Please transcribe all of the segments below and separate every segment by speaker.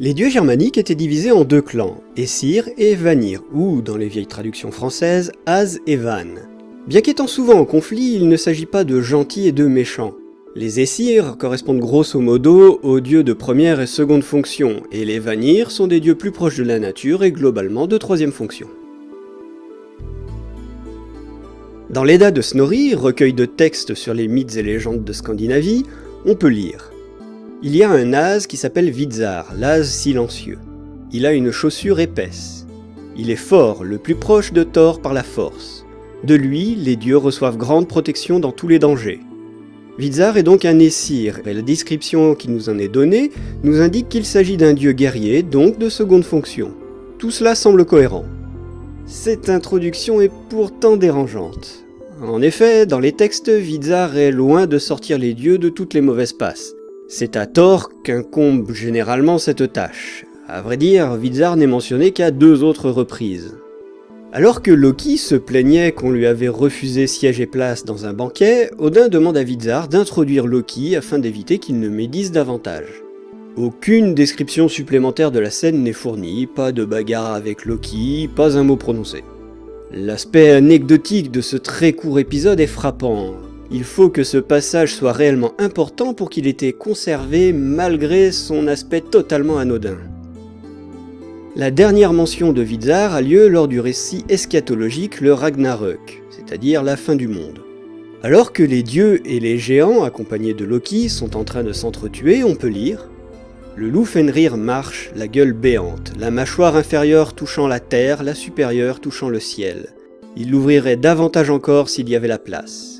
Speaker 1: Les dieux germaniques étaient divisés en deux clans, Essir et Vanir, ou, dans les vieilles traductions françaises, Az et Van. Bien qu'étant souvent en conflit, il ne s'agit pas de gentils et de méchants. Les Essir correspondent grosso modo aux dieux de première et seconde fonction, et les Vanir sont des dieux plus proches de la nature et globalement de troisième fonction. Dans l'Edda de Snorri, recueil de textes sur les mythes et légendes de Scandinavie, on peut lire il y a un as qui s'appelle Vizar, l'as silencieux. Il a une chaussure épaisse. Il est fort, le plus proche de Thor par la force. De lui, les dieux reçoivent grande protection dans tous les dangers. Vizar est donc un Essir, et la description qui nous en est donnée nous indique qu'il s'agit d'un dieu guerrier, donc de seconde fonction. Tout cela semble cohérent. Cette introduction est pourtant dérangeante. En effet, dans les textes, Vizar est loin de sortir les dieux de toutes les mauvaises passes. C'est à Thor qu'incombe généralement cette tâche. À vrai dire, Vizar n'est mentionné qu'à deux autres reprises. Alors que Loki se plaignait qu'on lui avait refusé siège et place dans un banquet, Odin demande à Vizar d'introduire Loki afin d'éviter qu'il ne médise davantage. Aucune description supplémentaire de la scène n'est fournie, pas de bagarre avec Loki, pas un mot prononcé. L'aspect anecdotique de ce très court épisode est frappant. Il faut que ce passage soit réellement important pour qu'il ait été conservé malgré son aspect totalement anodin. La dernière mention de Vizar a lieu lors du récit eschatologique le Ragnarök, c'est-à-dire la fin du monde. Alors que les dieux et les géants, accompagnés de Loki, sont en train de s'entretuer, on peut lire Le loup Fenrir marche, la gueule béante, la mâchoire inférieure touchant la terre, la supérieure touchant le ciel. Il l'ouvrirait davantage encore s'il y avait la place.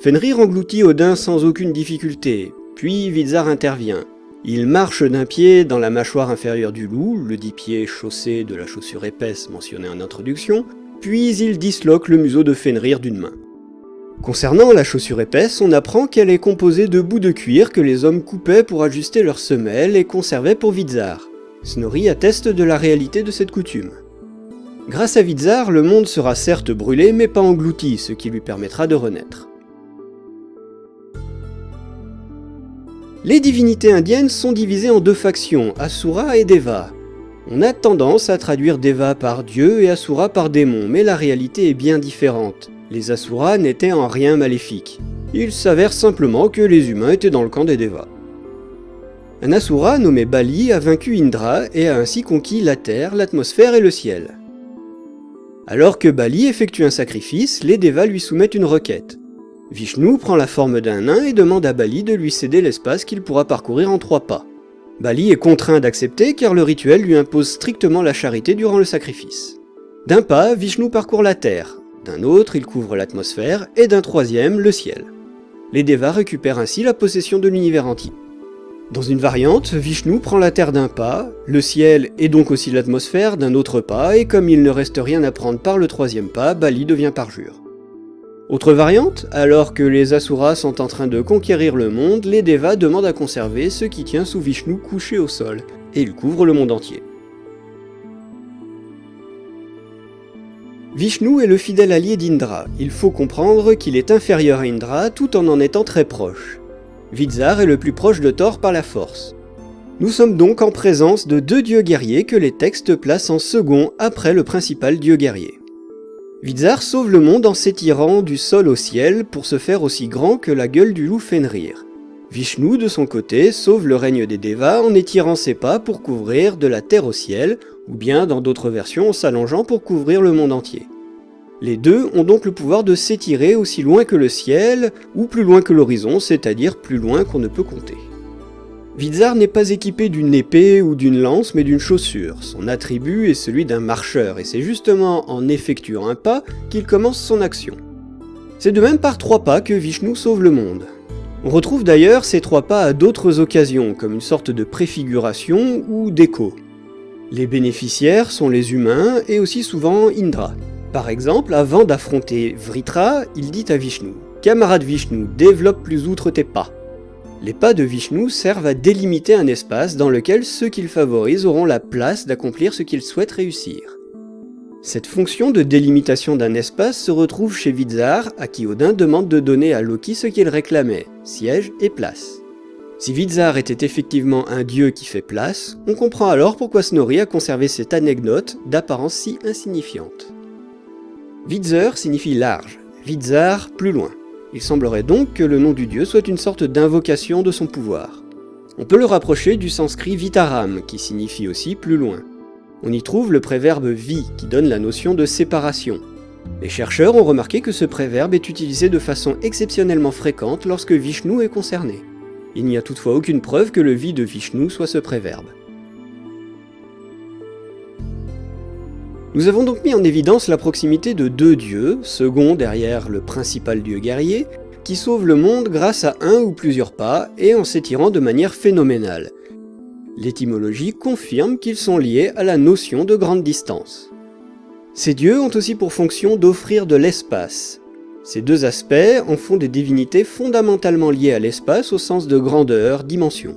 Speaker 1: Fenrir engloutit Odin sans aucune difficulté, puis Vizar intervient. Il marche d'un pied dans la mâchoire inférieure du loup, le dix pieds chaussé de la chaussure épaisse mentionnée en introduction, puis il disloque le museau de Fenrir d'une main. Concernant la chaussure épaisse, on apprend qu'elle est composée de bouts de cuir que les hommes coupaient pour ajuster leurs semelles et conservaient pour Vizar. Snorri atteste de la réalité de cette coutume. Grâce à Vizar, le monde sera certes brûlé mais pas englouti, ce qui lui permettra de renaître. Les divinités indiennes sont divisées en deux factions, Asura et Deva. On a tendance à traduire Deva par dieu et Asura par démon, mais la réalité est bien différente. Les Asuras n'étaient en rien maléfiques. Il s'avère simplement que les humains étaient dans le camp des Devas. Un Asura nommé Bali a vaincu Indra et a ainsi conquis la terre, l'atmosphère et le ciel. Alors que Bali effectue un sacrifice, les Devas lui soumettent une requête. Vishnu prend la forme d'un nain et demande à Bali de lui céder l'espace qu'il pourra parcourir en trois pas. Bali est contraint d'accepter car le rituel lui impose strictement la charité durant le sacrifice. D'un pas, Vishnu parcourt la terre, d'un autre il couvre l'atmosphère et d'un troisième le ciel. Les Devas récupèrent ainsi la possession de l'univers entier. Dans une variante, Vishnu prend la terre d'un pas, le ciel et donc aussi l'atmosphère d'un autre pas, et comme il ne reste rien à prendre par le troisième pas, Bali devient parjure. Autre variante, alors que les Asuras sont en train de conquérir le monde, les Devas demandent à conserver ce qui tient sous Vishnu couché au sol, et il couvre le monde entier. Vishnu est le fidèle allié d'Indra, il faut comprendre qu'il est inférieur à Indra tout en en étant très proche. Vizar est le plus proche de Thor par la force. Nous sommes donc en présence de deux dieux guerriers que les textes placent en second après le principal dieu guerrier. Vizar sauve le monde en s'étirant du sol au ciel pour se faire aussi grand que la gueule du loup Fenrir. Vishnu, de son côté, sauve le règne des Devas en étirant ses pas pour couvrir de la terre au ciel, ou bien dans d'autres versions en s'allongeant pour couvrir le monde entier. Les deux ont donc le pouvoir de s'étirer aussi loin que le ciel, ou plus loin que l'horizon, c'est-à-dire plus loin qu'on ne peut compter. Vizar n'est pas équipé d'une épée ou d'une lance, mais d'une chaussure. Son attribut est celui d'un marcheur, et c'est justement en effectuant un pas qu'il commence son action. C'est de même par trois pas que Vishnu sauve le monde. On retrouve d'ailleurs ces trois pas à d'autres occasions, comme une sorte de préfiguration ou d'écho. Les bénéficiaires sont les humains et aussi souvent Indra. Par exemple, avant d'affronter Vritra, il dit à Vishnu « Camarade Vishnu, développe plus outre tes pas ». Les pas de Vishnu servent à délimiter un espace dans lequel ceux qu'il favorise auront la place d'accomplir ce qu'ils souhaitent réussir. Cette fonction de délimitation d'un espace se retrouve chez Vizar, à qui Odin demande de donner à Loki ce qu'il réclamait, siège et place. Si Vizar était effectivement un dieu qui fait place, on comprend alors pourquoi Snorri a conservé cette anecdote d'apparence si insignifiante. Vidzer signifie large, Vizar plus loin. Il semblerait donc que le nom du dieu soit une sorte d'invocation de son pouvoir. On peut le rapprocher du sanskrit vitaram, qui signifie aussi plus loin. On y trouve le préverbe vi, qui donne la notion de séparation. Les chercheurs ont remarqué que ce préverbe est utilisé de façon exceptionnellement fréquente lorsque Vishnu est concerné. Il n'y a toutefois aucune preuve que le vi de Vishnu soit ce préverbe. Nous avons donc mis en évidence la proximité de deux dieux, second derrière le principal dieu guerrier, qui sauvent le monde grâce à un ou plusieurs pas et en s'étirant de manière phénoménale. L'étymologie confirme qu'ils sont liés à la notion de grande distance. Ces dieux ont aussi pour fonction d'offrir de l'espace, ces deux aspects en font des divinités fondamentalement liées à l'espace au sens de grandeur, dimension.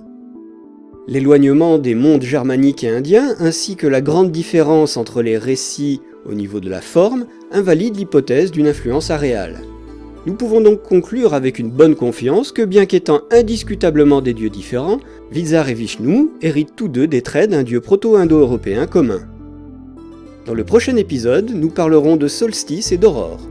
Speaker 1: L'éloignement des mondes germaniques et indiens, ainsi que la grande différence entre les récits au niveau de la forme, invalide l'hypothèse d'une influence aréale. Nous pouvons donc conclure avec une bonne confiance que bien qu'étant indiscutablement des dieux différents, Vizar et Vishnu héritent tous deux des traits d'un dieu proto-indo-européen commun. Dans le prochain épisode, nous parlerons de solstice et d'aurore.